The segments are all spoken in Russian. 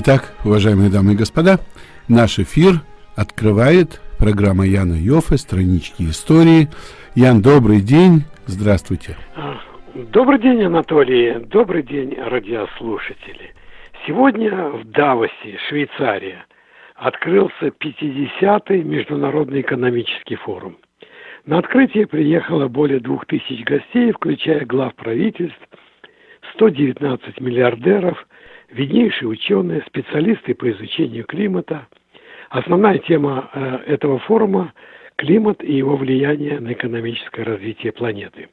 Итак, уважаемые дамы и господа, наш эфир открывает программа Яна Йофе «Странички истории». Ян, добрый день, здравствуйте. Добрый день, Анатолий, добрый день, радиослушатели. Сегодня в Давосе, Швейцария, открылся 50-й Международный экономический форум. На открытие приехало более двух тысяч гостей, включая глав правительств, 119 миллиардеров, виднейшие ученые, специалисты по изучению климата. Основная тема э, этого форума – климат и его влияние на экономическое развитие планеты.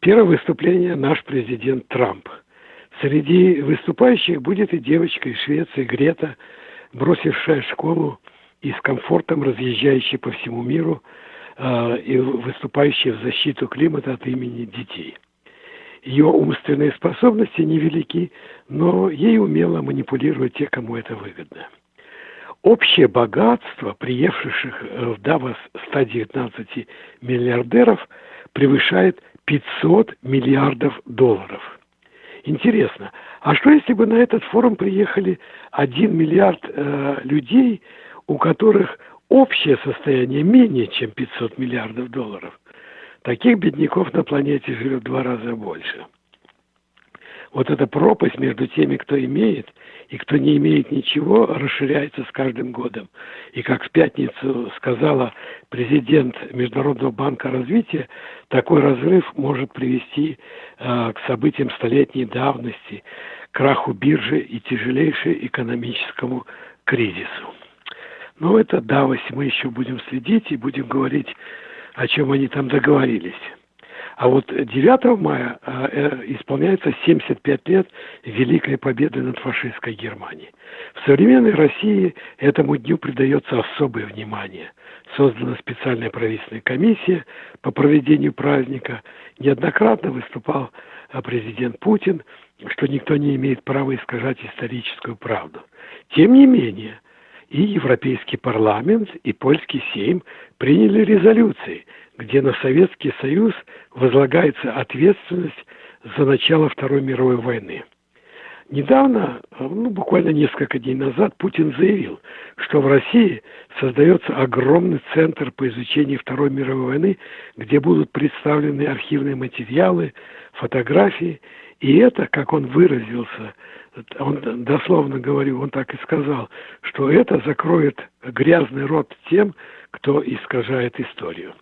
Первое выступление – наш президент Трамп. Среди выступающих будет и девочка из Швеции Грета, бросившая школу и с комфортом разъезжающая по всему миру э, и выступающая в защиту климата от имени детей. Ее умственные способности невелики, но ей умело манипулировать те, кому это выгодно. Общее богатство приехавших э, в Давос 119 миллиардеров превышает 500 миллиардов долларов. Интересно, а что если бы на этот форум приехали 1 миллиард э, людей, у которых общее состояние менее чем 500 миллиардов долларов? Таких бедняков на планете живет в два раза больше. Вот эта пропасть между теми, кто имеет, и кто не имеет ничего, расширяется с каждым годом. И как в пятницу сказала президент Международного банка развития, такой разрыв может привести э, к событиям столетней давности, краху биржи и тяжелейшему экономическому кризису. Но это Давос мы еще будем следить и будем говорить о чем они там договорились. А вот 9 мая э, э, исполняется 75 лет Великой Победы над фашистской Германией. В современной России этому дню придается особое внимание. Создана специальная правительственная комиссия по проведению праздника. Неоднократно выступал э, президент Путин, что никто не имеет права искажать историческую правду. Тем не менее, и Европейский парламент, и польский сейм приняли резолюции, где на Советский Союз возлагается ответственность за начало Второй мировой войны. Недавно, ну, буквально несколько дней назад, Путин заявил, что в России создается огромный центр по изучению Второй мировой войны, где будут представлены архивные материалы, фотографии, и это, как он выразился, он дословно говорил, он так и сказал, что это закроет грязный рот тем, кто искажает историю.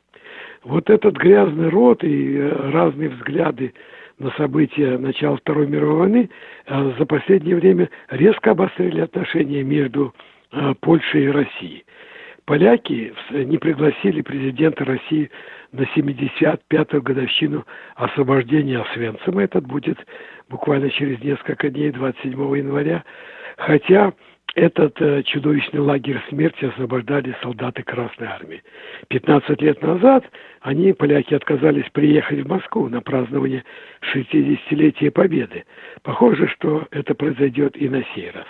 Вот этот грязный рот и э, разные взгляды на события начала Второй мировой войны э, за последнее время резко обострили отношения между э, Польшей и Россией. Поляки не пригласили президента России на 75-ю годовщину освобождения Освенцима. Этот будет буквально через несколько дней, 27 января. Хотя этот э, чудовищный лагерь смерти освобождали солдаты Красной Армии. 15 лет назад они, поляки, отказались приехать в Москву на празднование 60-летия Победы. Похоже, что это произойдет и на сей раз.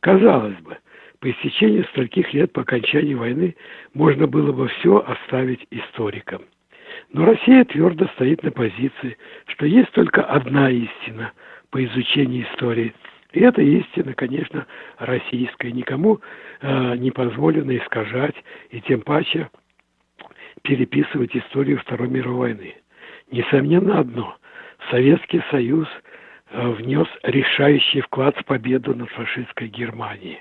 Казалось бы, по истечении стольких лет по окончании войны можно было бы все оставить историкам. Но Россия твердо стоит на позиции, что есть только одна истина по изучению истории. И эта истина, конечно, российская. Никому э, не позволено искажать и тем паче переписывать историю Второй мировой войны. Несомненно одно. Советский Союз э, внес решающий вклад в победу над фашистской Германией.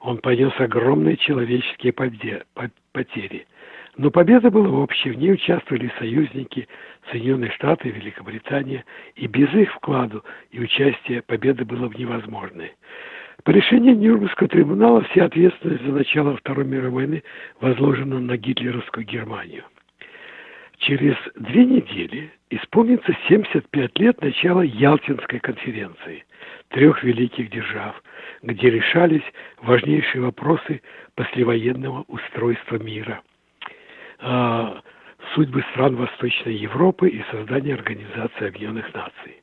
Он понес огромные человеческие потери. Но победа была общей, в ней участвовали союзники Соединенные Штаты Великобритания, и без их вкладу и участия победа была бы невозможной. По решению Нюрнбергского трибунала вся ответственность за начало Второй мировой войны возложена на гитлеровскую Германию. Через две недели исполнится 75 лет начала Ялтинской конференции трех великих держав, где решались важнейшие вопросы послевоенного устройства мира – судьбы стран Восточной Европы и создание Организации Объединенных Наций.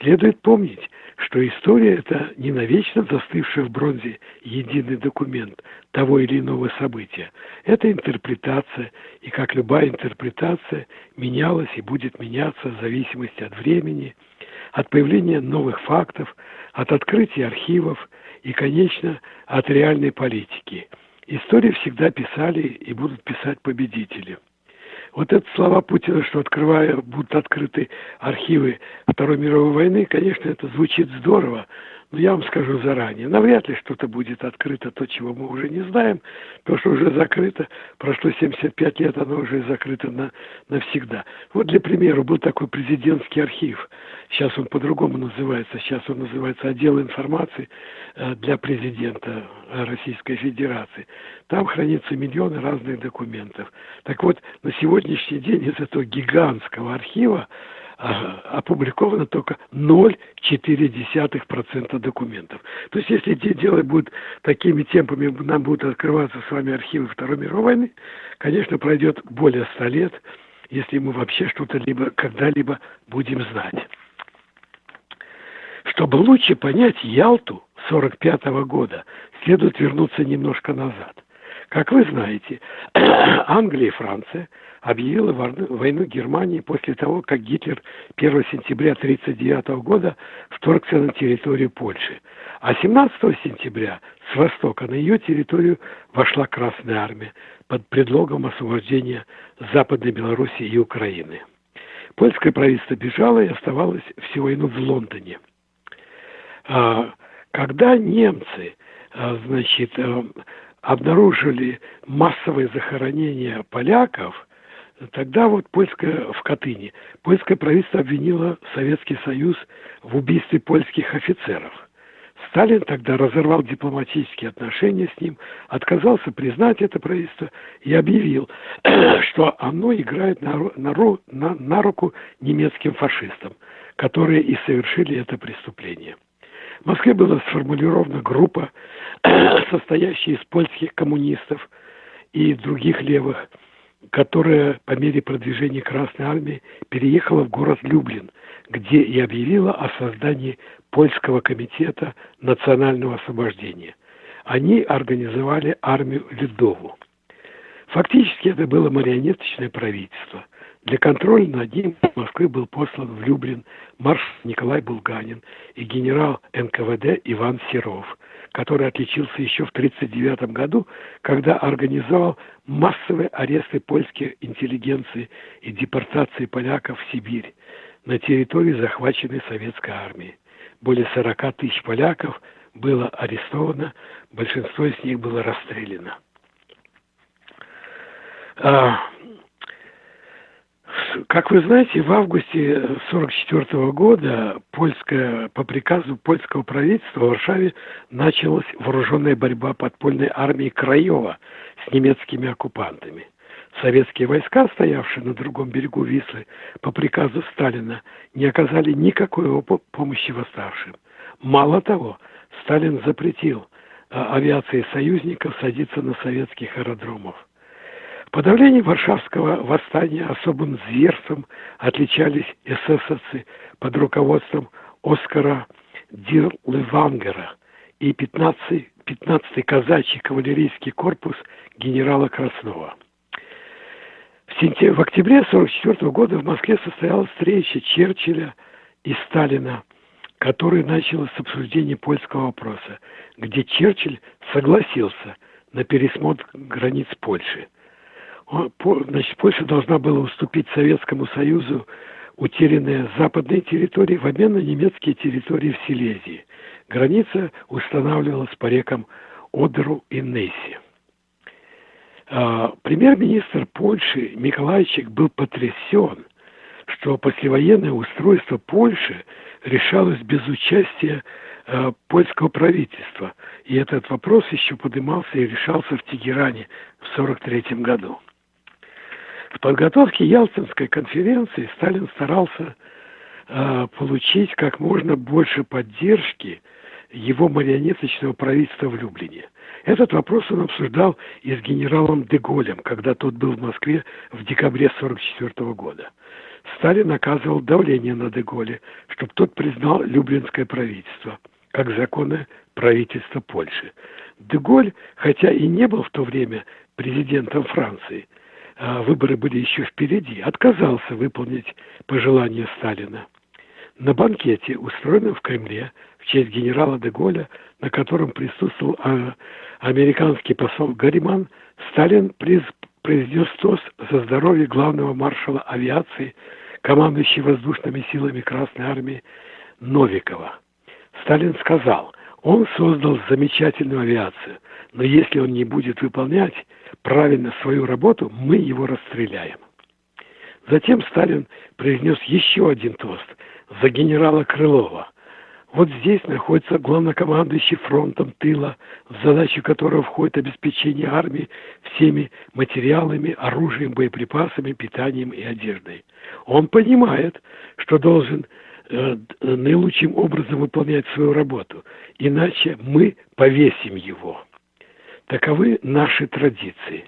Следует помнить, что история – это не навечно застывший в бронзе единый документ того или иного события. Это интерпретация, и как любая интерпретация, менялась и будет меняться в зависимости от времени, от появления новых фактов, от открытия архивов и, конечно, от реальной политики. Историю всегда писали и будут писать победители. Вот это слова Путина, что открывая, будут открыты архивы Второй мировой войны, конечно, это звучит здорово, я вам скажу заранее, навряд ли что-то будет открыто, то, чего мы уже не знаем, то, что уже закрыто, прошло 75 лет, оно уже закрыто на, навсегда. Вот для примера, был такой президентский архив, сейчас он по-другому называется, сейчас он называется отдел информации э, для президента Российской Федерации. Там хранятся миллионы разных документов. Так вот, на сегодняшний день из этого гигантского архива опубликовано только 0,4% документов. То есть, если дело будет такими темпами, нам будут открываться с вами архивы Второй мировой войны, конечно, пройдет более 100 лет, если мы вообще что-то либо когда-либо будем знать. Чтобы лучше понять Ялту 45 года, следует вернуться немножко назад. Как вы знаете, Англия и Франция – объявила войну Германии после того, как Гитлер 1 сентября 1939 года вторгся на территорию Польши. А 17 сентября с востока на ее территорию вошла Красная Армия под предлогом освобождения Западной Белоруссии и Украины. Польское правительство бежало и оставалось всю войну в Лондоне. А, когда немцы а, значит, а, обнаружили массовое захоронение поляков, Тогда вот польское в Катыни, польское правительство обвинило Советский Союз в убийстве польских офицеров. Сталин тогда разорвал дипломатические отношения с ним, отказался признать это правительство и объявил, что оно играет на, на, на, на руку немецким фашистам, которые и совершили это преступление. В Москве была сформулирована группа, состоящая из польских коммунистов и других левых, которая по мере продвижения Красной Армии переехала в город Люблин, где и объявила о создании Польского комитета национального освобождения. Они организовали армию Ледову. Фактически это было марионеточное правительство. Для контроля над ним в Москве был послан в Люблин маршал Николай Булганин и генерал НКВД Иван Серов – который отличился еще в 1939 году, когда организовал массовые аресты польской интеллигенции и депортации поляков в Сибирь на территории захваченной советской армией. Более 40 тысяч поляков было арестовано, большинство из них было расстреляно. Как вы знаете, в августе 1944 года польская, по приказу польского правительства в Варшаве началась вооруженная борьба подпольной армии Краева с немецкими оккупантами. Советские войска, стоявшие на другом берегу Вислы, по приказу Сталина не оказали никакой помощи восставшим. Мало того, Сталин запретил а, авиации союзников садиться на советских аэродромах – подавлении Варшавского восстания особым зверством отличались эсэсовцы под руководством Оскара Дирлевангера и 15-й 15 казачий кавалерийский корпус генерала Краснова. В, сентябре, в октябре 1944 года в Москве состоялась встреча Черчилля и Сталина, которая началась с обсуждения польского вопроса, где Черчилль согласился на пересмотр границ Польши – значит, Польша должна была уступить Советскому Союзу утерянные западные территории в обмен на немецкие территории в Силезии. Граница устанавливалась по рекам Одеру и Несси. А, премьер-министр Польши Миколайчик был потрясен, что послевоенное устройство Польши решалось без участия а, польского правительства. И этот вопрос еще поднимался и решался в Тегеране в 1943 году. В подготовке Ялтинской конференции Сталин старался э, получить как можно больше поддержки его марионеточного правительства в Люблине. Этот вопрос он обсуждал и с генералом Деголем, когда тот был в Москве в декабре 1944 года. Сталин оказывал давление на Деголе, чтобы тот признал Люблинское правительство как законное правительство Польши. Деголь, хотя и не был в то время президентом Франции, выборы были еще впереди, отказался выполнить пожелания Сталина. На банкете, устроенном в Кремле в честь генерала де на котором присутствовал а, американский посол Гарриман, Сталин произнес тост за здоровье главного маршала авиации, командующего воздушными силами Красной Армии Новикова. Сталин сказал, он создал замечательную авиацию, но если он не будет выполнять правильно свою работу, мы его расстреляем. Затем Сталин произнес еще один тост за генерала Крылова. Вот здесь находится главнокомандующий фронтом тыла, в задачу которого входит обеспечение армии всеми материалами, оружием, боеприпасами, питанием и одеждой. Он понимает, что должен наилучшим образом выполнять свою работу, иначе мы повесим его. Таковы наши традиции.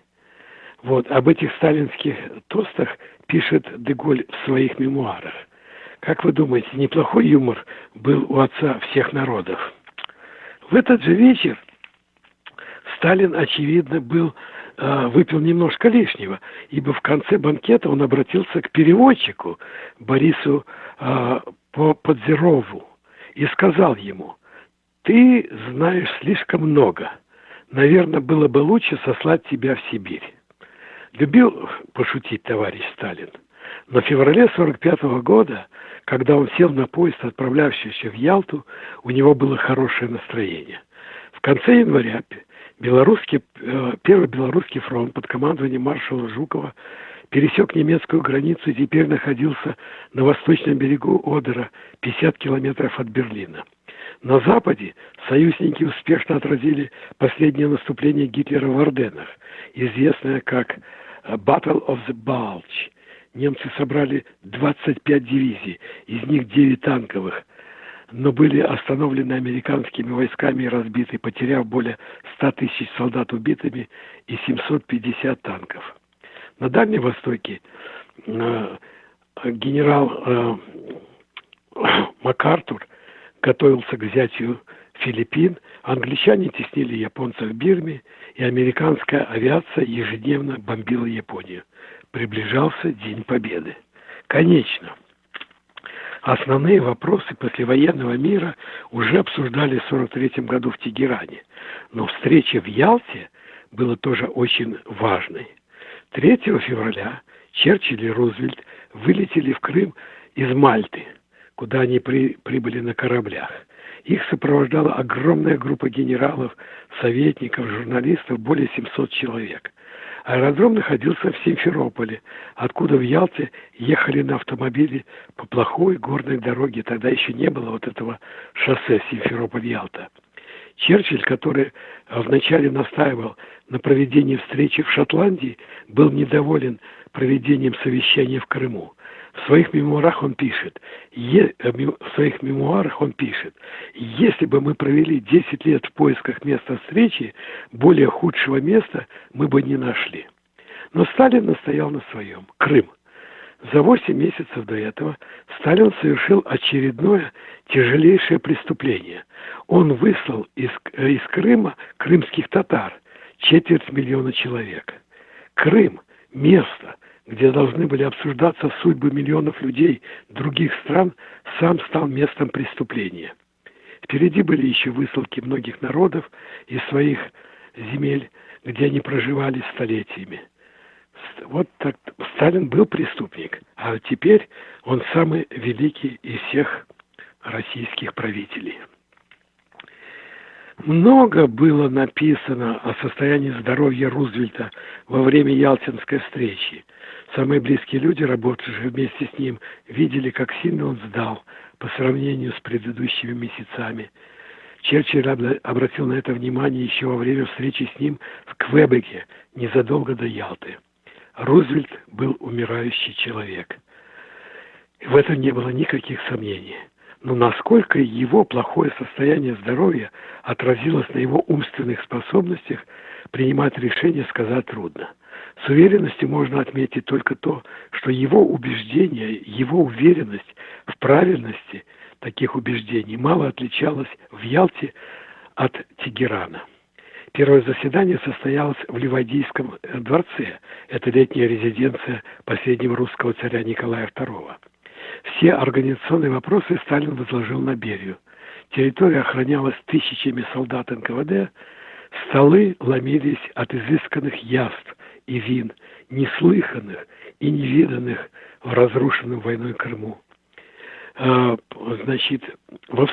Вот, об этих сталинских тостах пишет Деголь в своих мемуарах. Как вы думаете, неплохой юмор был у отца всех народов? В этот же вечер Сталин, очевидно, был э, выпил немножко лишнего, ибо в конце банкета он обратился к переводчику Борису э, Подзерову и сказал ему, «Ты знаешь слишком много. Наверное, было бы лучше сослать тебя в Сибирь». Любил пошутить товарищ Сталин. Но в феврале 45 -го года, когда он сел на поезд, отправлявшийся в Ялту, у него было хорошее настроение. В конце января белорусский, э, Первый Белорусский фронт под командованием маршала Жукова пересек немецкую границу и теперь находился на восточном берегу Одера, 50 километров от Берлина. На Западе союзники успешно отразили последнее наступление Гитлера в Орденах, известное как Battle of the Bulge. Немцы собрали 25 дивизий, из них 9 танковых, но были остановлены американскими войсками и разбиты, потеряв более 100 тысяч солдат убитыми и 750 танков. На Дальнем Востоке э, генерал э, МакАртур готовился к взятию Филиппин, англичане теснили японцев в Бирме, и американская авиация ежедневно бомбила Японию. Приближался День Победы. Конечно, основные вопросы послевоенного мира уже обсуждали в 1943 году в Тегеране, но встреча в Ялте была тоже очень важной. 3 февраля Черчилль и Рузвельт вылетели в Крым из Мальты, куда они при, прибыли на кораблях – их сопровождала огромная группа генералов, советников, журналистов, более 700 человек. Аэродром находился в Симферополе, откуда в Ялте ехали на автомобиле по плохой горной дороге. Тогда еще не было вот этого шоссе Симферополь-Ялта. Черчилль, который вначале настаивал на проведении встречи в Шотландии, был недоволен проведением совещания в Крыму. В своих мемуарах он пишет, е, э, в своих мемуарах он пишет, если бы мы провели 10 лет в поисках места встречи, более худшего места мы бы не нашли. Но Сталин настоял на своем. Крым. За 8 месяцев до этого Сталин совершил очередное тяжелейшее преступление. Он выслал из, э, из Крыма крымских татар, четверть миллиона человек. Крым – место, где должны были обсуждаться судьбы миллионов людей других стран, сам стал местом преступления. Впереди были еще высылки многих народов из своих земель, где они проживали столетиями. Вот так Сталин был преступник, а теперь он самый великий из всех российских правителей. Много было написано о состоянии здоровья Рузвельта во время Ялтинской встречи. Самые близкие люди, работавшие вместе с ним, видели, как сильно он сдал по сравнению с предыдущими месяцами. Черчилль обратил на это внимание еще во время встречи с ним в Квебеке, незадолго до Ялты. Рузвельт был умирающий человек. В этом не было никаких сомнений. Но насколько его плохое состояние здоровья отразилось на его умственных способностях, принимать решения сказать трудно. С уверенностью можно отметить только то, что его убеждение, его уверенность в правильности таких убеждений мало отличалась в Ялте от Тегерана. Первое заседание состоялось в Ливадийском дворце. Это летняя резиденция последнего русского царя Николая II. Все организационные вопросы Сталин возложил на Берию. Территория охранялась тысячами солдат НКВД, столы ломились от изысканных яств и вин, неслыханных и невиданных в разрушенном войной Крыму. А, значит, в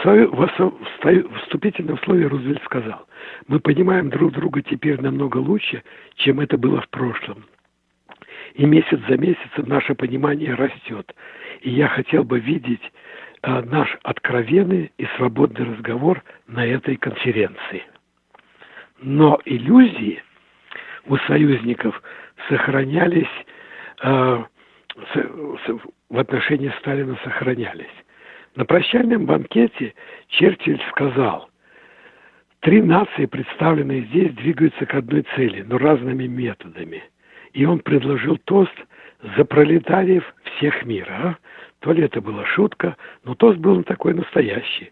вступительном слове Рузвельт сказал, мы понимаем друг друга теперь намного лучше, чем это было в прошлом. И месяц за месяцем наше понимание растет. И я хотел бы видеть а, наш откровенный и свободный разговор на этой конференции. Но иллюзии у союзников сохранялись а, в отношении Сталина сохранялись. На прощальном банкете Черчилль сказал, три нации, представленные здесь, двигаются к одной цели, но разными методами. И он предложил тост за пролетариев всех мира. А? То ли это была шутка, но тост был такой настоящий.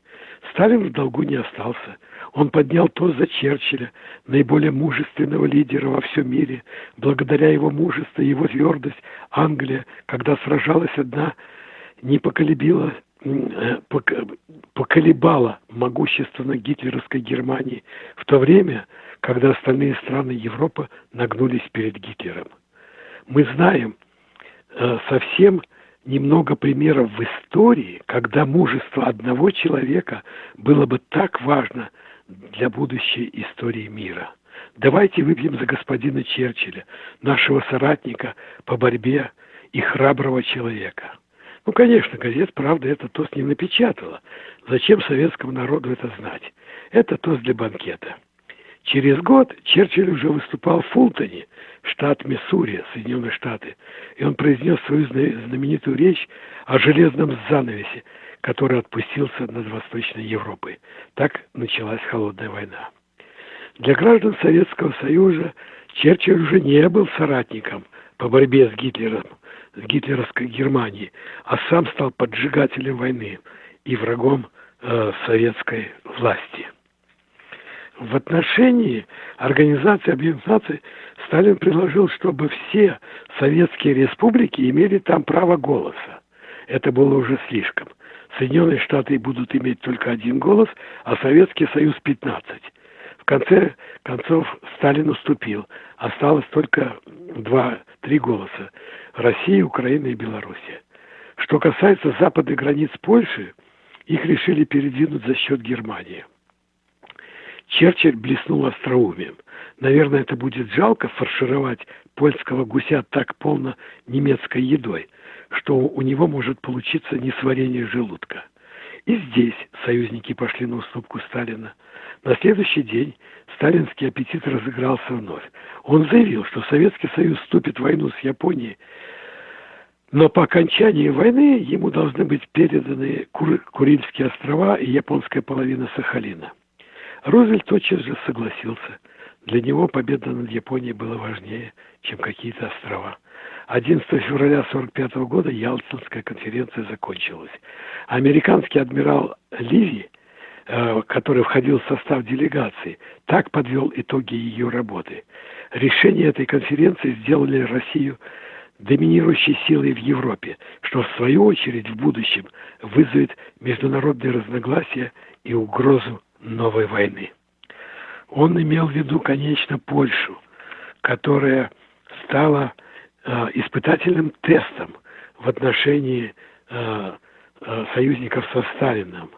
Сталин в долгу не остался. Он поднял тост за Черчилля, наиболее мужественного лидера во всем мире. Благодаря его мужеству и его твердость Англия, когда сражалась одна, не поколебила э, поколебала могущественно гитлеровской Германии в то время, когда остальные страны Европы нагнулись перед Гитлером. Мы знаем э, совсем немного примеров в истории, когда мужество одного человека было бы так важно для будущей истории мира. Давайте выпьем за господина Черчилля, нашего соратника по борьбе и храброго человека. Ну, конечно, газет «Правда» это тост не напечатала. Зачем советскому народу это знать? Это тост для банкета. Через год Черчилль уже выступал в Фултоне, штат Миссури, Соединенные Штаты, и он произнес свою знаменитую речь о железном занавесе, который отпустился над Восточной Европой. Так началась Холодная война. Для граждан Советского Союза Черчилль уже не был соратником по борьбе с Гитлером, с гитлеровской Германией, а сам стал поджигателем войны и врагом э, советской власти. В отношении Организации Объединенных Наций Сталин предложил, чтобы все советские республики имели там право голоса. Это было уже слишком. Соединенные Штаты будут иметь только один голос, а Советский Союз 15. В конце концов Сталин уступил. Осталось только два-три голоса. Россия, Украина и Белоруссия. Что касается западных границ Польши, их решили передвинуть за счет Германии. Черчилль блеснул остроумием. Наверное, это будет жалко фаршировать польского гуся так полно немецкой едой, что у него может получиться несварение желудка. И здесь союзники пошли на уступку Сталина. На следующий день сталинский аппетит разыгрался вновь. Он заявил, что Советский Союз вступит в войну с Японией, но по окончании войны ему должны быть переданы Кур Курильские острова и японская половина Сахалина. Рузвельт тотчас же согласился. Для него победа над Японией была важнее, чем какие-то острова. 11 февраля 1945 года Ялтинская конференция закончилась. Американский адмирал Ливи, э, который входил в состав делегации, так подвел итоги ее работы. Решение этой конференции сделали Россию доминирующей силой в Европе, что в свою очередь в будущем вызовет международные разногласия и угрозу новой войны. Он имел в виду, конечно, Польшу, которая стала э, испытательным тестом в отношении э, э, союзников со Сталином.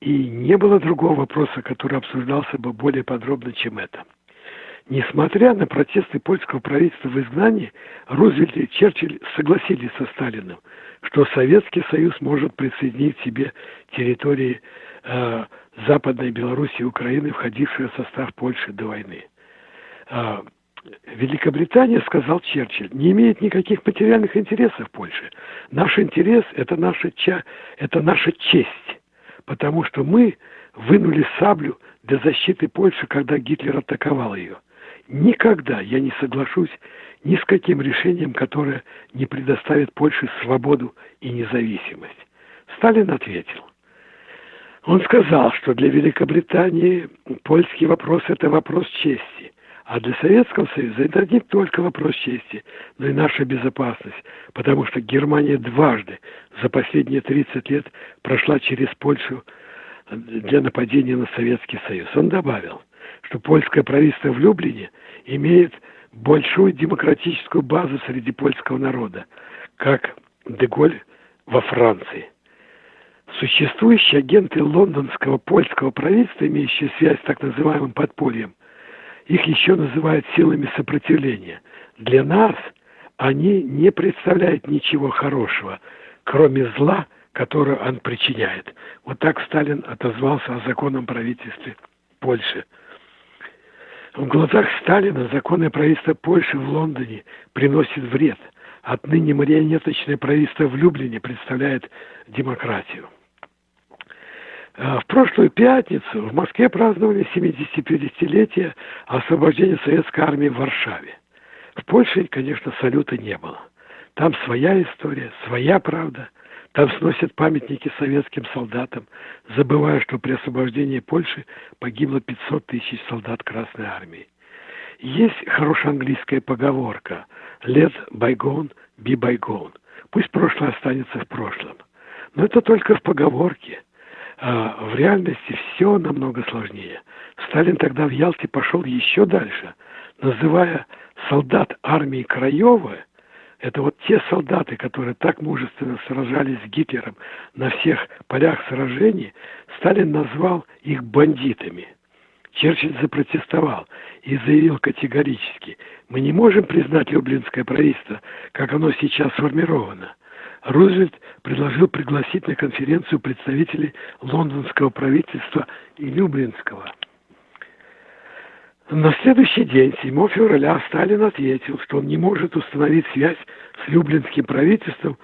И не было другого вопроса, который обсуждался бы более подробно, чем это. Несмотря на протесты польского правительства в изгнании, Рузвельт и Черчилль согласились со Сталиным, что Советский Союз может присоединить себе территории э, Западной Белоруссии и Украины, входившие в состав Польши до войны. А, Великобритания, сказал Черчилль, не имеет никаких материальных интересов в Польше. Наш интерес – это наша, ча, это наша честь, потому что мы вынули саблю для защиты Польши, когда Гитлер атаковал ее. Никогда я не соглашусь ни с каким решением, которое не предоставит Польше свободу и независимость. Сталин ответил, он сказал, что для Великобритании польский вопрос – это вопрос чести, А для Советского Союза это не только вопрос чести, но и наша безопасность, потому что Германия дважды за последние 30 лет прошла через Польшу для нападения на Советский Союз. Он добавил, что польское правительство в Люблине имеет большую демократическую базу среди польского народа, как Деголь во Франции. Существующие агенты лондонского польского правительства, имеющие связь с так называемым подпольем, их еще называют силами сопротивления. Для нас они не представляют ничего хорошего, кроме зла, которое он причиняет. Вот так Сталин отозвался о законном правительстве Польши. В глазах Сталина законное правительство Польши в Лондоне приносит вред. Отныне марионеточное правительство в Люблине представляет демократию. А, в прошлую пятницу в Москве праздновали 75-летие освобождения советской армии в Варшаве. В Польше, конечно, салюта не было. Там своя история, своя правда. Там сносят памятники советским солдатам, забывая, что при освобождении Польши погибло 500 тысяч солдат Красной Армии. Есть хорошая английская поговорка «Let bygone be bygone». Пусть прошлое останется в прошлом. Но это только в поговорке. А в реальности все намного сложнее. Сталин тогда в Ялте пошел еще дальше, называя солдат армии Краева – это вот те солдаты, которые так мужественно сражались с Гитлером на всех полях сражений, Сталин назвал их бандитами. Черчилль запротестовал и заявил категорически, мы не можем признать Люблинское правительство, как оно сейчас сформировано. Рузвельт предложил пригласить на конференцию представителей лондонского правительства и Люблинского – на следующий день, 7 февраля, Сталин ответил, что он не может установить связь с Люблинским правительством,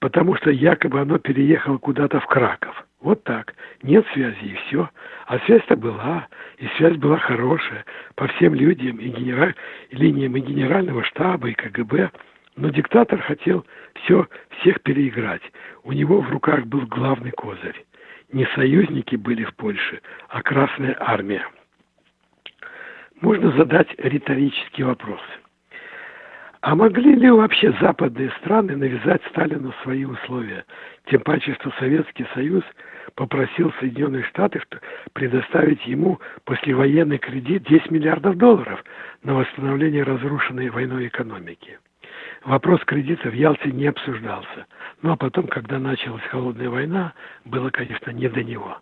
потому что якобы оно переехало куда-то в Краков. Вот так. Нет связи и все. А связь-то была, и связь была хорошая по всем людям и генераль... линиям и генерального штаба, и КГБ. Но диктатор хотел все, всех переиграть. У него в руках был главный козырь. Не союзники были в Польше, а Красная Армия можно задать риторический вопрос. А могли ли вообще западные страны навязать Сталину свои условия? Тем паче, что Советский Союз попросил Соединенные Штаты предоставить ему послевоенный кредит 10 миллиардов долларов на восстановление разрушенной войной экономики. Вопрос кредита в Ялте не обсуждался. Ну а потом, когда началась холодная война, было, конечно, не до него.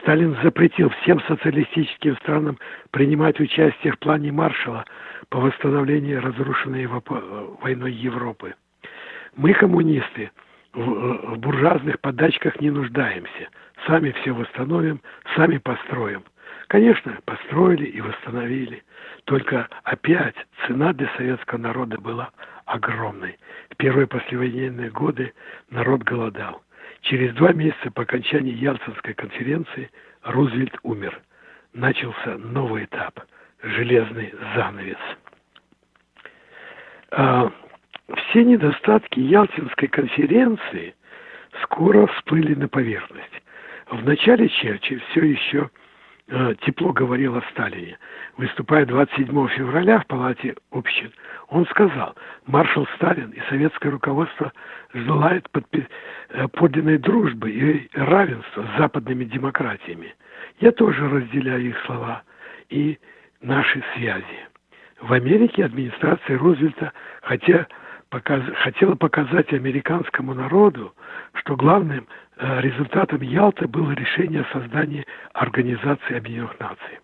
Сталин запретил всем социалистическим странам принимать участие в плане Маршала по восстановлению разрушенной войной Европы. Мы, коммунисты, в, буржуазных подачках не нуждаемся. Сами все восстановим, сами построим. Конечно, построили и восстановили. Только опять цена для советского народа была огромной. В первые послевоенные годы народ голодал. Через два месяца по окончании Ялтинской конференции Рузвельт умер. Начался новый этап – железный занавес. А, все недостатки Ялтинской конференции скоро всплыли на поверхность. В начале Черчилль все еще тепло говорил о Сталине. Выступая 27 февраля в Палате общин, он сказал, маршал Сталин и советское руководство желают э, подлинной дружбы и равенства с западными демократиями. Я тоже разделяю их слова и наши связи. В Америке администрация Рузвельта хотя показ, хотела показать американскому народу, что главным Э, результатом Ялты было решение о создании Организации Объединенных Наций.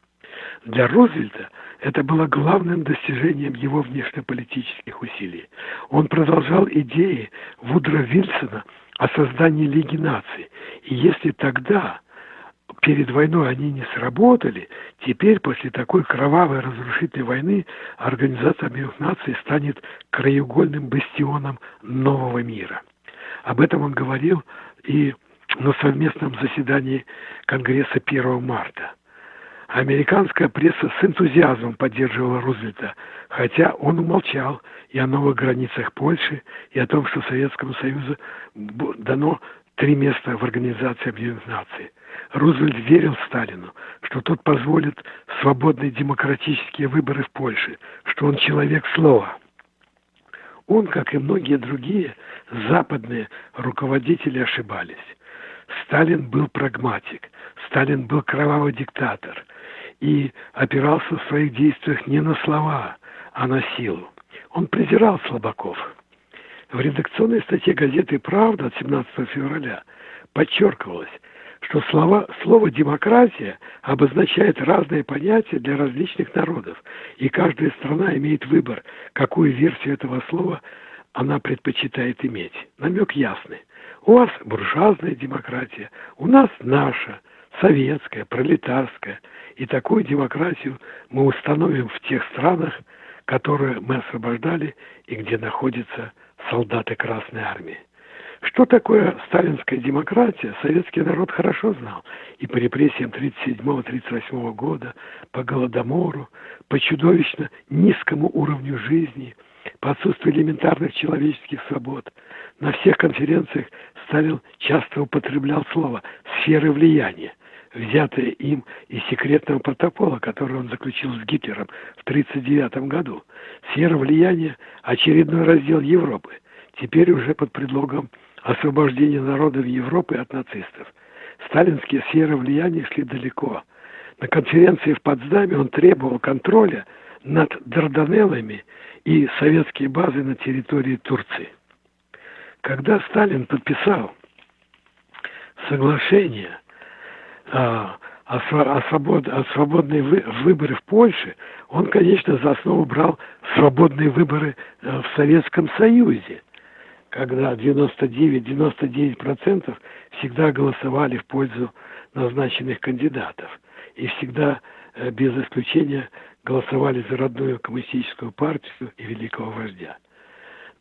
Для Рузвельта это было главным достижением его внешнеполитических усилий. Он продолжал идеи Вудро Вильсона о создании Лиги наций. И если тогда, перед войной, они не сработали, теперь, после такой кровавой разрушительной войны, Организация Объединенных Наций станет краеугольным бастионом нового мира. Об этом он говорил и на совместном заседании Конгресса 1 марта. Американская пресса с энтузиазмом поддерживала Рузвельта, хотя он умолчал и о новых границах Польши, и о том, что Советскому Союзу дано три места в Организации Объединенных Наций. Рузвельт верил Сталину, что тот позволит свободные демократические выборы в Польше, что он человек слова. Он, как и многие другие западные руководители, ошибались. Сталин был прагматик, Сталин был кровавый диктатор и опирался в своих действиях не на слова, а на силу. Он презирал слабаков. В редакционной статье газеты «Правда» от 17 февраля подчеркивалось, что слова, слово «демократия» обозначает разные понятия для различных народов, и каждая страна имеет выбор, какую версию этого слова она предпочитает иметь. Намек ясный. У вас буржуазная демократия, у нас наша, советская, пролетарская. И такую демократию мы установим в тех странах, которые мы освобождали и где находятся солдаты Красной Армии. Что такое сталинская демократия, советский народ хорошо знал. И по репрессиям 1937-1938 года, по Голодомору, по чудовищно низкому уровню жизни, по отсутствию элементарных человеческих свобод. На всех конференциях Сталин часто употреблял слово «сферы влияния», взятое им из секретного протокола, который он заключил с Гитлером в 1939 году. Сфера влияния – очередной раздел Европы, теперь уже под предлогом освобождения народов Европы от нацистов. Сталинские сферы влияния шли далеко. На конференции в Потсдаме он требовал контроля над Дарданеллами и советские базы на территории Турции. Когда Сталин подписал соглашение а, о, о, свобод, о свободные вы, выборы в Польше, он, конечно, за основу брал свободные выборы э, в Советском Союзе, когда 99-99% всегда голосовали в пользу назначенных кандидатов и всегда э, без исключения голосовали за родную коммунистическую партию и великого вождя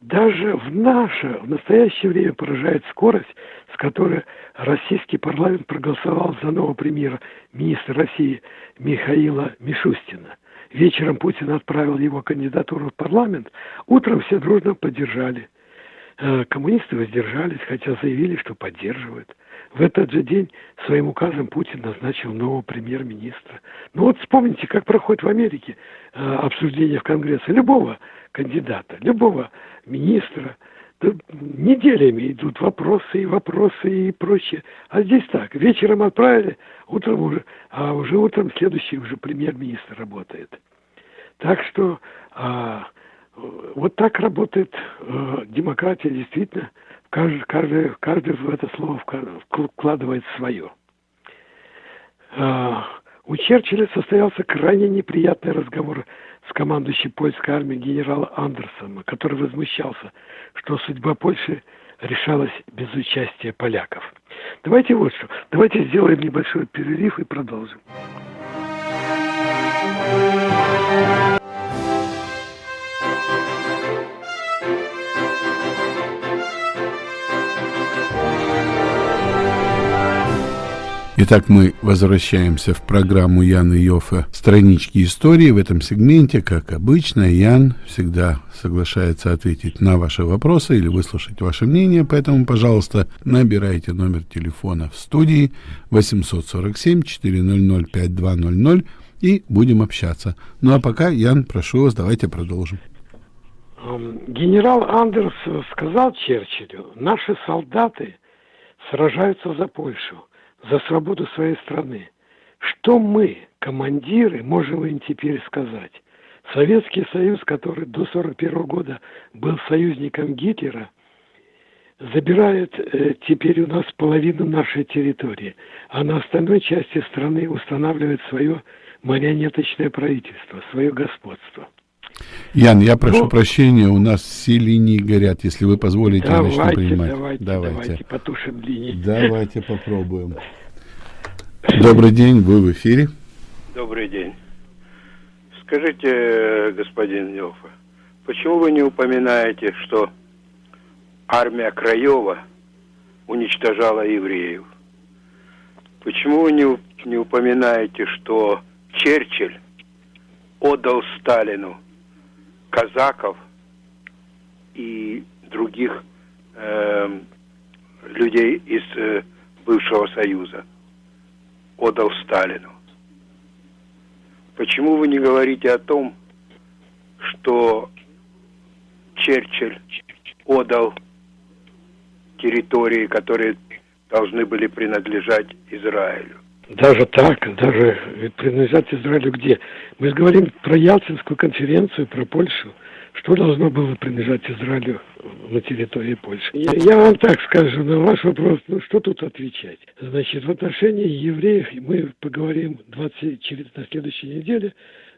даже в наше, в настоящее время поражает скорость, с которой российский парламент проголосовал за нового премьера министра России Михаила Мишустина. Вечером Путин отправил его кандидатуру в парламент, утром все дружно поддержали. Э, коммунисты воздержались, хотя заявили, что поддерживают. В этот же день своим указом Путин назначил нового премьер-министра. Ну вот вспомните, как проходит в Америке э, обсуждение в Конгрессе любого кандидата, любого министра. Да неделями идут вопросы и вопросы и прочее. А здесь так, вечером отправили, утром уже, а уже утром следующий уже премьер-министр работает. Так что а, вот так работает а, демократия действительно. Каждый, каждый, каждый в это слово вкладывает свое. А, у Черчилля состоялся крайне неприятный разговор с командующим польской армией генерала Андерсона, который возмущался, что судьба Польши решалась без участия поляков. Давайте вот что. Давайте сделаем небольшой перерыв и продолжим. Итак, мы возвращаемся в программу Яна Йофа «Странички истории». В этом сегменте, как обычно, Ян всегда соглашается ответить на ваши вопросы или выслушать ваше мнение, поэтому, пожалуйста, набирайте номер телефона в студии 847-400-5200 и будем общаться. Ну а пока, Ян, прошу вас, давайте продолжим. Генерал Андерс сказал Черчиллю, наши солдаты сражаются за Польшу за свободу своей страны. Что мы, командиры, можем им теперь сказать? Советский Союз, который до 1941 года был союзником Гитлера, забирает э, теперь у нас половину нашей территории, а на остальной части страны устанавливает свое марионеточное правительство, свое господство. Ян, я прошу ну, прощения, у нас все линии горят. Если вы позволите, давайте, я начну принимать. Давайте, давайте, давайте потушим линии. Давайте попробуем. Добрый день, вы в эфире. Добрый день. Скажите, господин Нёфа, почему вы не упоминаете, что армия Краева уничтожала евреев? Почему вы не, не упоминаете, что Черчилль отдал Сталину казаков и других э, людей из э, бывшего Союза. отдал Сталину? Почему вы не говорите о том, что Черчилль отдал территории, которые должны были принадлежать Израилю? Даже так, даже принадлежать Израилю где? Мы говорим про Ялтинскую конференцию, про Польшу. Что должно было принадлежать Израилю на территории Польши? Я, я вам так скажу, на ваш вопрос, ну что тут отвечать? Значит, в отношении евреев мы поговорим 20, через, на следующей неделе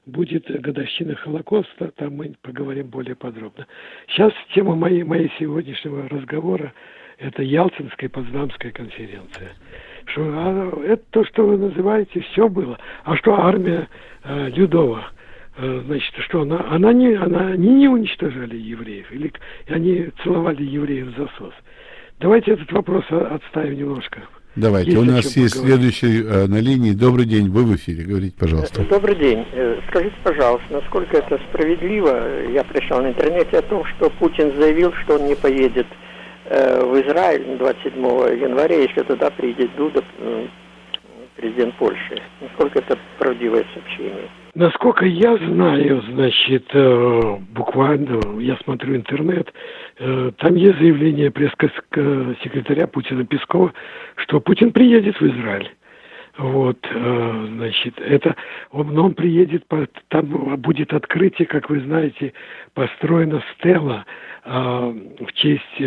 будет годовщина Холокоста, там мы поговорим более подробно. Сейчас тема моей, моей сегодняшнего разговора – это Ялтинская и Потсдамская конференция. Что, а, это то, что вы называете, все было. А что армия э, Людова – Э, значит, что она, она не, она, они не уничтожали евреев, или они целовали евреев в засос. Давайте этот вопрос отставим немножко. Давайте, есть у нас есть поговорить. следующий э, на линии. Добрый день, вы в эфире, говорите, пожалуйста. Добрый день. Э, скажите, пожалуйста, насколько это справедливо? Я прочитал на интернете о том, что Путин заявил, что он не поедет э, в Израиль 27 января, если туда приедет Дуда, э, президент Польши. Насколько это правдивое сообщение? Насколько я знаю, значит, э, буквально, я смотрю интернет, э, там есть заявление пресс-секретаря Путина Пескова, что Путин приедет в Израиль. Вот, э, значит, это он, он приедет, там будет открытие, как вы знаете, построена стела в честь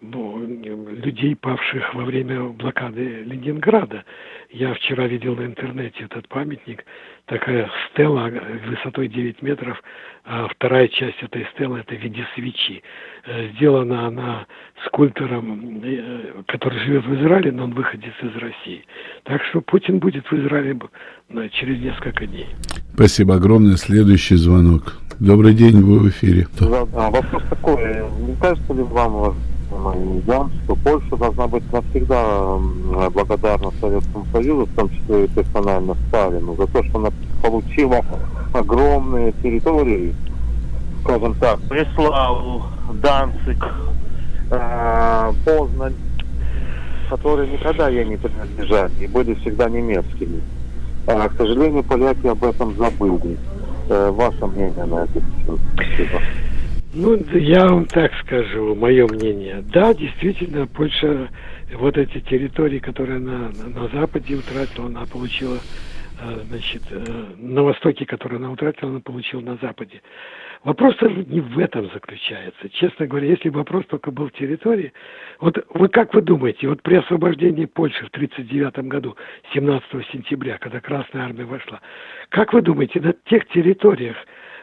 ну, людей, павших во время блокады Ленинграда. Я вчера видел на интернете этот памятник, такая стела высотой 9 метров, а вторая часть этой стелы это в виде свечи. Э, сделана она скульптором, э, который живет в Израиле, но он выходит из России. Так что Путин будет в Израиле через несколько дней. Спасибо огромное. Следующий звонок. Добрый день, вы в эфире. Да, да, вопрос такой. Не кажется ли вам, я, что Польша должна быть навсегда благодарна Советскому Союзу, в том числе и персонально Сталину, за то, что она получила огромные территории, скажем так, Бреславу, Данцик, э, Познань, которые никогда ей не принадлежали и были всегда немецкими. А, к сожалению, поляки об этом забыли. Э, ваше мнение на это? Спасибо. Ну, я вам так скажу, мое мнение. Да, действительно, Польша, вот эти территории, которые она на Западе утратила, она получила, э, значит, э, на Востоке, которые она утратила, она получила на Западе. Вопрос не в этом заключается. Честно говоря, если вопрос только был в территории, вот вы как вы думаете, вот при освобождении Польши в 1939 году, 17 сентября, когда Красная Армия вошла, как вы думаете, на тех территориях,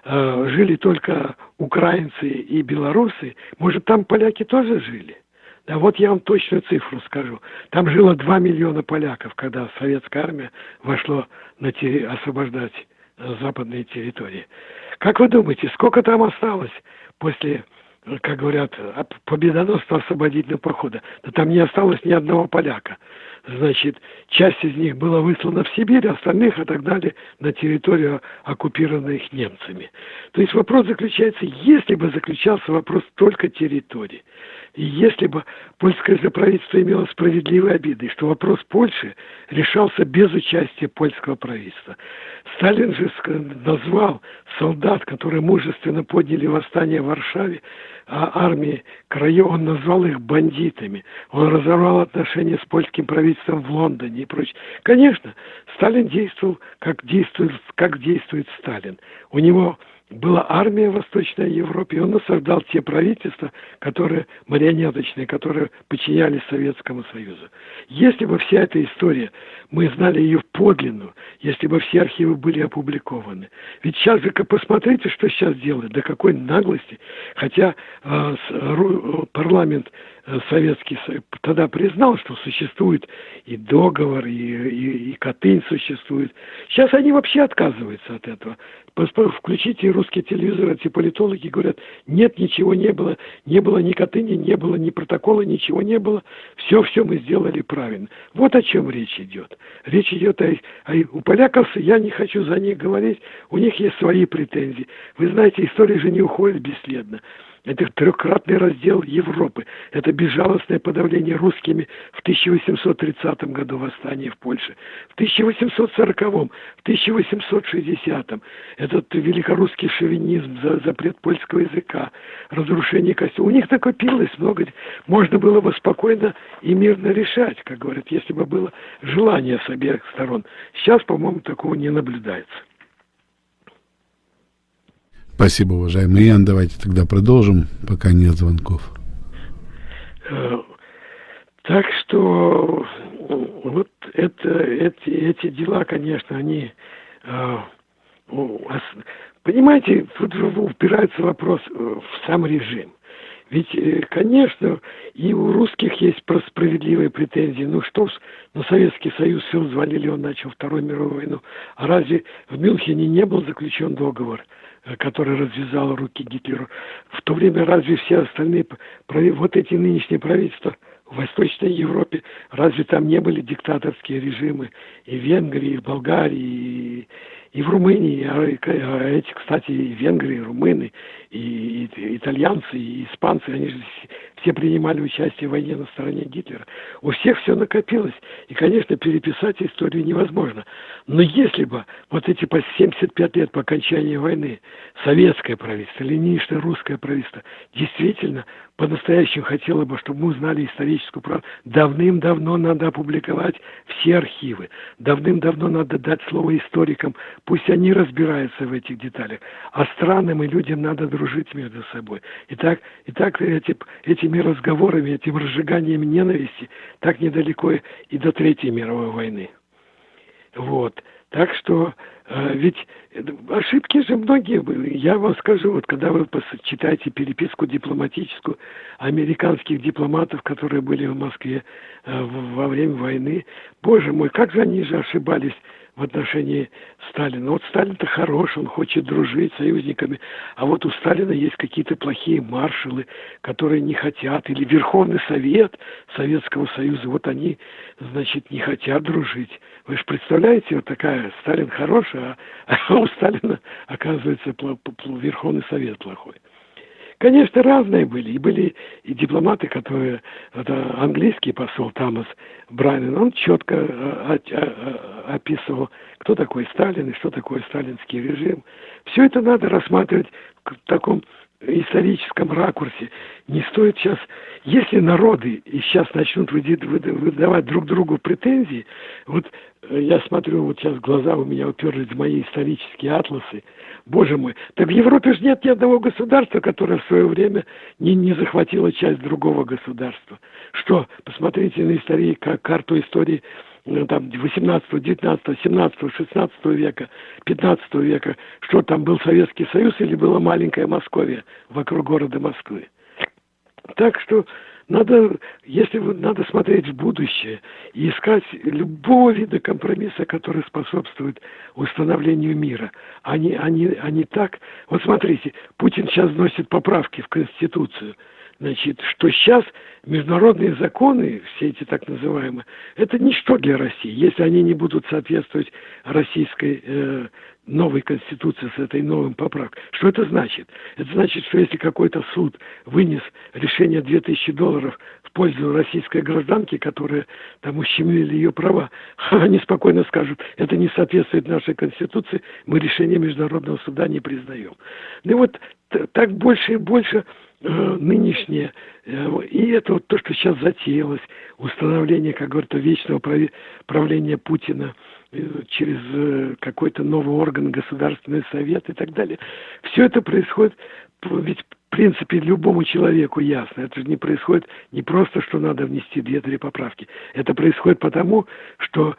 э, жили только украинцы и белорусы, может, там поляки тоже жили? Да вот я вам точную цифру скажу. Там жило 2 миллиона поляков, когда советская армия вошла на терри... освобождать э, западные территории. Как вы думаете, сколько там осталось после, как говорят, победоносного освободительного похода? Да там не осталось ни одного поляка значит, часть из них была выслана в Сибирь, остальных отогнали на территорию, оккупированных немцами. То есть вопрос заключается, если бы заключался вопрос только территории, и если бы польское правительство имело справедливые обиды, что вопрос Польши решался без участия польского правительства. Сталин же назвал солдат, которые мужественно подняли восстание в Варшаве, а армии Краев, он назвал их бандитами. Он разорвал отношения с польским правительством в Лондоне и прочее. Конечно, Сталин действовал, как действует, как действует Сталин. У него была армия в Восточной Европе, и он осаждал те правительства, которые марионеточные, которые подчинялись Советскому Союзу. Если бы вся эта история, мы знали ее подлинную, если бы все архивы были опубликованы. Ведь сейчас же посмотрите, что сейчас делают, до какой наглости. Хотя э, парламент Э, Советский тогда признал, что существует и договор, и, и, и Катынь существует. Сейчас они вообще отказываются от этого. Включите русский телевизор, эти политологи говорят, нет, ничего не было, не было ни Катыни, не было ни протокола, ничего не было. Все-все мы сделали правильно. Вот о чем речь идет. Речь идет о, о... У поляков, я не хочу за них говорить, у них есть свои претензии. Вы знаете, история же не уходит бесследно. Это трехкратный раздел Европы. Это безжалостное подавление русскими в 1830 году восстание в Польше. В 1840, в 1860 этот великорусский шовинизм, запрет польского языка, разрушение костюма. У них накопилось много. Можно было бы спокойно и мирно решать, как говорят, если бы было желание с обеих сторон. Сейчас, по-моему, такого не наблюдается. Спасибо, уважаемый Ян. Давайте тогда продолжим, пока нет звонков. Э, так что вот это, эти, эти дела, конечно, они... Э, понимаете, тут упирается вопрос в сам режим. Ведь, э, конечно, и у русских есть справедливые претензии. Ну что ж, ну Советский Союз все взвалили, он начал Вторую мировую войну. А разве в Мюнхене не был заключен договор? Который развязал руки Гитлеру. В то время разве все остальные, вот эти нынешние правительства в Восточной Европе, разве там не были диктаторские режимы и в Венгрии, и в Болгарии, и, и в Румынии, а, а эти, кстати, и венгры, и румыны, и, и итальянцы, и испанцы, они же все принимали участие в войне на стороне Гитлера. У всех все накопилось. И, конечно, переписать историю невозможно. Но если бы вот эти по 75 лет по окончании войны советское правительство нынешнее русское правительство действительно по-настоящему хотело бы, чтобы мы узнали историческую правду, давным-давно надо опубликовать все архивы. Давным-давно надо дать слово историкам, пусть они разбираются в этих деталях. А странам и людям надо дружить между собой. И так, и так эти, эти этими разговорами, этим разжиганием ненависти так недалеко и до Третьей мировой войны. Вот. Так что э, ведь ошибки же многие были. Я вам скажу, вот когда вы читаете переписку дипломатическую американских дипломатов, которые были в Москве э, во время войны, боже мой, как же они же ошибались в отношении Сталина. Вот Сталин-то хорош, он хочет дружить с союзниками, а вот у Сталина есть какие-то плохие маршалы, которые не хотят, или Верховный Совет Советского Союза, вот они, значит, не хотят дружить. Вы же представляете, вот такая, Сталин хороший, а, а у Сталина, оказывается, Верховный Совет плохой. Конечно, разные были. И были и дипломаты, которые... Это английский посол Томас Брайнен, он четко э, описывал, кто такой Сталин и что такое сталинский режим. Все это надо рассматривать в таком историческом ракурсе. Не стоит сейчас, если народы и сейчас начнут выдавать друг другу претензии, вот э, я смотрю, вот сейчас глаза у меня уперлись в мои исторические атласы, Боже мой, так в Европе же нет ни одного государства, которое в свое время не, не захватило часть другого государства. Что, посмотрите на истории, как карту истории там 18, 19, 17, 16 века, 15 века, что там был Советский Союз или была маленькая Московия вокруг города Москвы. Так что надо, если вы, надо смотреть в будущее и искать любого вида компромисса, который способствует установлению мира. Они, они, они так... Вот смотрите, Путин сейчас вносит поправки в Конституцию – значит, что сейчас международные законы, все эти так называемые, это ничто для России, если они не будут соответствовать российской э, новой конституции с этой новым поправкой. Что это значит? Это значит, что если какой-то суд вынес решение 2000 долларов в пользу российской гражданки, которая там ущемили ее права, они спокойно скажут, это не соответствует нашей конституции, мы решение международного суда не признаем. Ну и вот так больше и больше нынешнее, э, и это вот то, что сейчас затеялось, установление, как говорится, вечного правления Путина э, через какой-то новый орган, Государственный Совет и так далее. Все это происходит, ведь в принципе любому человеку ясно, это же не происходит не просто, что надо внести две-три поправки, это происходит потому, что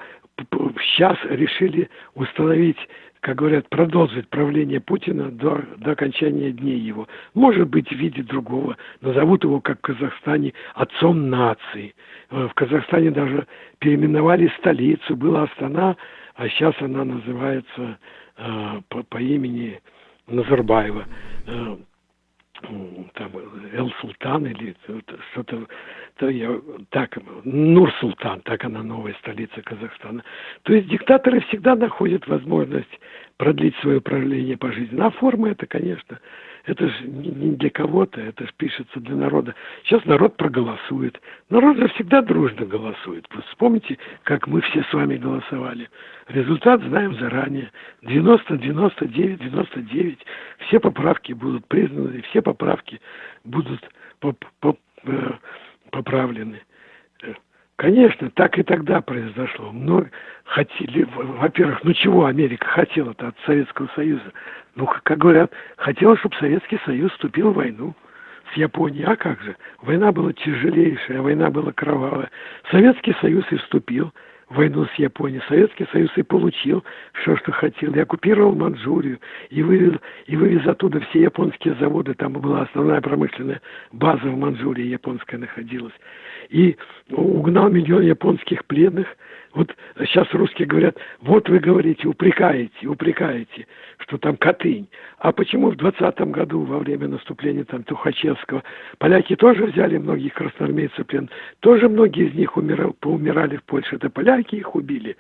сейчас решили установить как говорят, продолжить правление Путина до, до окончания дней его. Может быть, в виде другого. Назовут его, как в Казахстане, отцом нации. Э, в Казахстане даже переименовали столицу. Была Астана, а сейчас она называется э, по, по имени Назарбаева. Там Эл Султан или что-то, то я, так, Нур Султан, так она новая столица Казахстана. То есть диктаторы всегда находят возможность продлить свое правление по жизни. А форма это, конечно, это же не для кого-то, это же пишется для народа. Сейчас народ проголосует. Народ же всегда дружно голосует. Вспомните, как мы все с вами голосовали. Результат знаем заранее. 90, 99, 99. Все поправки будут признаны, все поправки будут поп поп э, поправлены. Конечно, так и тогда произошло. Но хотели, во-первых, ну чего Америка хотела-то от Советского Союза? Ну, как говорят, хотела, чтобы Советский Союз вступил в войну с Японией. А как же? Война была тяжелейшая, война была кровавая. Советский Союз и вступил войну с Японией. Советский Союз и получил все, что хотел. И оккупировал Манчжурию, и вывез, и вывез оттуда все японские заводы. Там была основная промышленная база в Манчжурии японская находилась. И угнал миллион японских пленных – вот сейчас русские говорят, вот вы говорите, упрекаете, упрекаете, что там Катынь. А почему в 20 году, во время наступления там Тухачевского, поляки тоже взяли многих красноармейцев плен? Тоже многие из них умирали, поумирали в Польше. Это поляки их убили.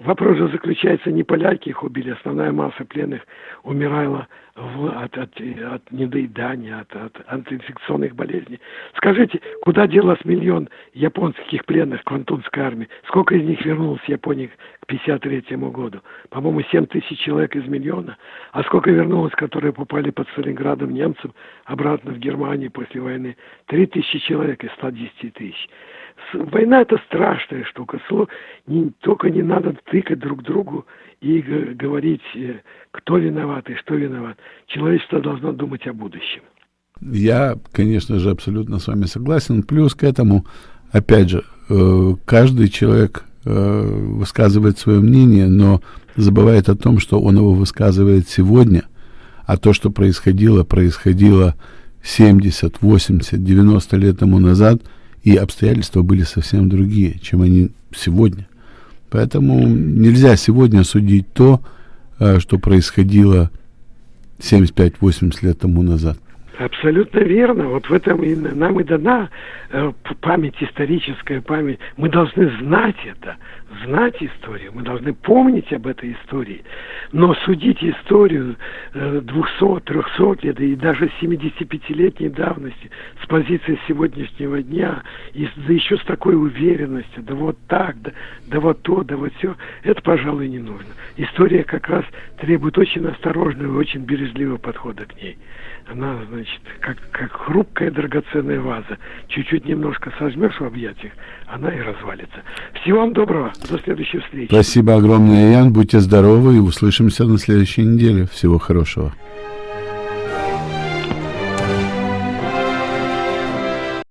Вопрос же заключается, не поляки их убили, основная масса пленных умирала в, от, от, от недоедания, от, от антиинфекционных болезней. Скажите, куда делось миллион японских пленных Квантунской армии? Сколько из них вернулось в Японию к 1953 году? По-моему, 7 тысяч человек из миллиона. А сколько вернулось, которые попали под Сталинградом немцам обратно в Германию после войны? 3 тысячи человек из 110 тысяч. Война это страшная штука. Не, только не надо тыкать друг другу и говорить, э, кто виноват и что виноват. Человечество должно думать о будущем. Я, конечно же, абсолютно с вами согласен. Плюс к этому, опять же, э, каждый человек э, высказывает свое мнение, но забывает о том, что он его высказывает сегодня, а то, что происходило, происходило 70, 80, 90 лет тому назад – и обстоятельства были совсем другие, чем они сегодня. Поэтому нельзя сегодня судить то, э, что происходило 75-80 лет тому назад. Абсолютно верно. Вот в этом и нам и дана э, память, историческая память. Мы должны знать это, знать историю, мы должны помнить об этой истории. Но судить историю э, 200-300 лет и даже 75-летней давности с позиции сегодняшнего дня, и да еще с такой уверенностью, да вот так, да, да вот то, да вот все, это, пожалуй, не нужно. История как раз требует очень осторожного и очень бережливого подхода к ней она, значит, как, как хрупкая драгоценная ваза. Чуть-чуть немножко сожмешь в объятиях, она и развалится. Всего вам доброго. До следующей встречи. Спасибо огромное, Ян. Будьте здоровы и услышимся на следующей неделе. Всего хорошего.